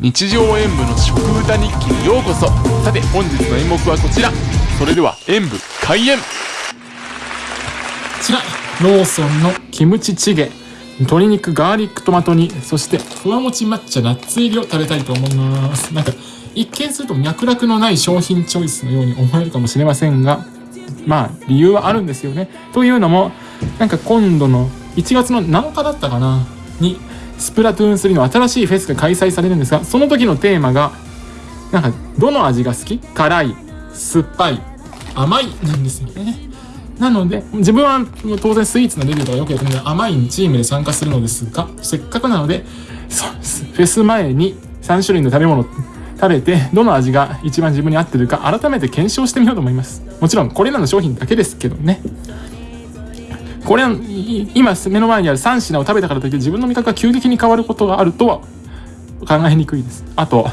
日常演舞の食歌日記にようこそ。さて本日の演目はこちら。それでは演舞開演。こちらローソンのキムチチゲ。鶏肉ガーリックトマト煮。そしてふわもち抹茶ナッツ入りを食べたいと思います。なんか一見すると脈絡のない商品チョイスのように思えるかもしれませんが。まあ理由はあるんですよね。というのもなんか今度の1月の7日だったかな？にスプラトゥーン3の新しいフェスが開催されるんですがその時のテーマがなんかどの味が好き？辛い酸っぱい甘いなんですよね。なので自分は当然スイーツのレビューとかよくやってるので甘いチームで参加するのですがせっかくなのでそうです。フェス前に3種類の食べ物食べてどの味が一番自分に合ってるか改めて検証してみようと思います。もちろんこれらの商品だけですけどね。これ今目の前にある3品を食べたからといって自分の味覚が急激に変わることがあるとは考えにくいです。あと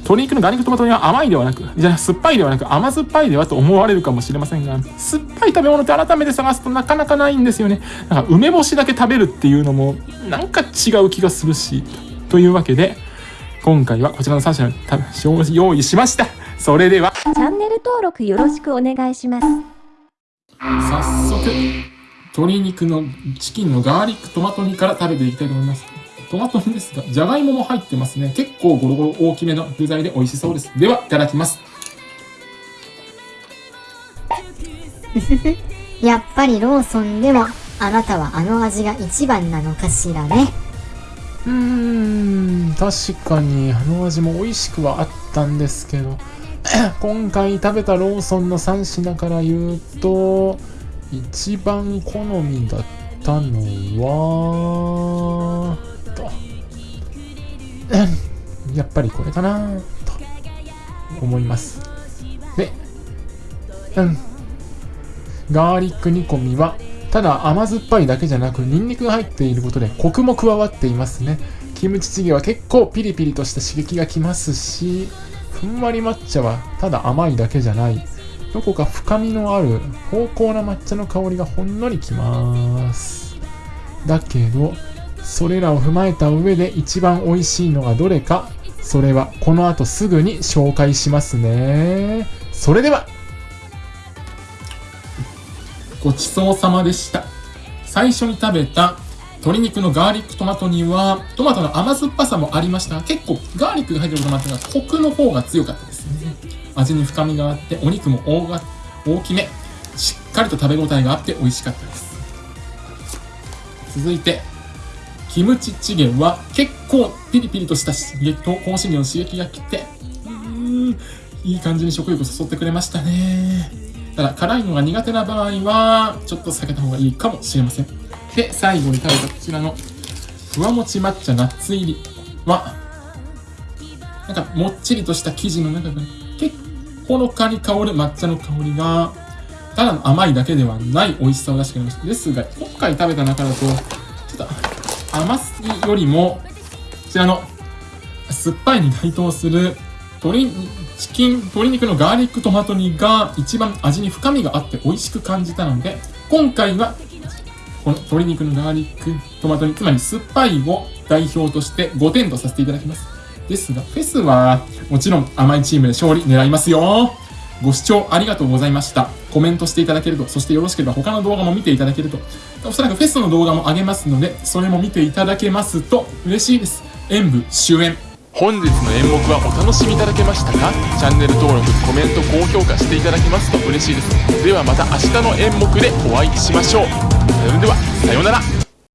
鶏肉のガーリックトマト煮は甘いではなくじゃあ酸っぱいではなく甘酸っぱいではと思われるかもしれませんが酸っぱい食べ物って改めて探すとなかなかないんですよね。なんか梅干しだけ食べるっていうのもなんか違う気がするしというわけで今回はこちらの3品を用意しました。それでは。チャンネル登録よろしくお願いします。早速鶏肉のチキンのガーリックトマト煮から食べていきたいと思います。トマト煮ですが、じゃがいもも入ってますね。結構ゴロゴロ大きめの具材で美味しそうです。では、いただきます。やっぱりローソンでも、あなたはあの味が一番なのかしらね。うーん、確かにあの味も美味しくはあったんですけど、今回食べたローソンの3品から言うと、一番好みだったのは、と、やっぱりこれかな、と思います。で、うん。ガーリック煮込みは、ただ甘酸っぱいだけじゃなく、ニンニクが入っていることでコクも加わっていますね。キムチチゲは結構ピリピリとした刺激がきますし、ふんわり抹茶はただ甘いだけじゃない。どこか深みのある芳香な抹茶の香りがほんのりきます。だけどそれらを踏まえた上で一番美味しいのがどれかそれはこの後すぐに紹介しますね。それでは。ごちそうさまでした。最初に食べた鶏肉のガーリックトマトにはトマトの甘酸っぱさもありました。が結構ガーリックが入ってることもあってがコクの方が強かった。味に深みがあってお肉も大が大きめしっかりと食べ応えがあって美味しかったです。続いてキムチチゲは結構ピリピリとした刺激と香辛料の刺激が来てうーんいい感じに食欲を誘ってくれましたね。ただ辛いのが苦手な場合はちょっと避けた方がいいかもしれません。で最後に食べたこちらのふわもち抹茶ナッツ入りはなんかもっちりとした生地の中が結ほのかに香る抹茶の香りが、ただの甘いだけではない美味しさを出してくれました。ですが、今回食べた中だと、ちょっと甘すぎよりも、こちらの酸っぱいに該当する鶏、チキン、鶏肉のガーリックトマト煮が一番味に深みがあって美味しく感じたので、今回は、この鶏肉のガーリックトマト煮、つまり酸っぱいを代表として5点とさせていただきます。ですが、フェスはもちろん甘いチームで勝利狙いますよ。ご視聴ありがとうございました。コメントしていただけると、そしてよろしければ他の動画も見ていただけると、おそらくフェスの動画も上げますので、それも見ていただけますと嬉しいです。演舞終演。本日の演目はお楽しみいただけましたか？チャンネル登録、コメント、高評価していただけますと嬉しいです。ではまた明日の演目でお会いしましょう。それでは、さようなら。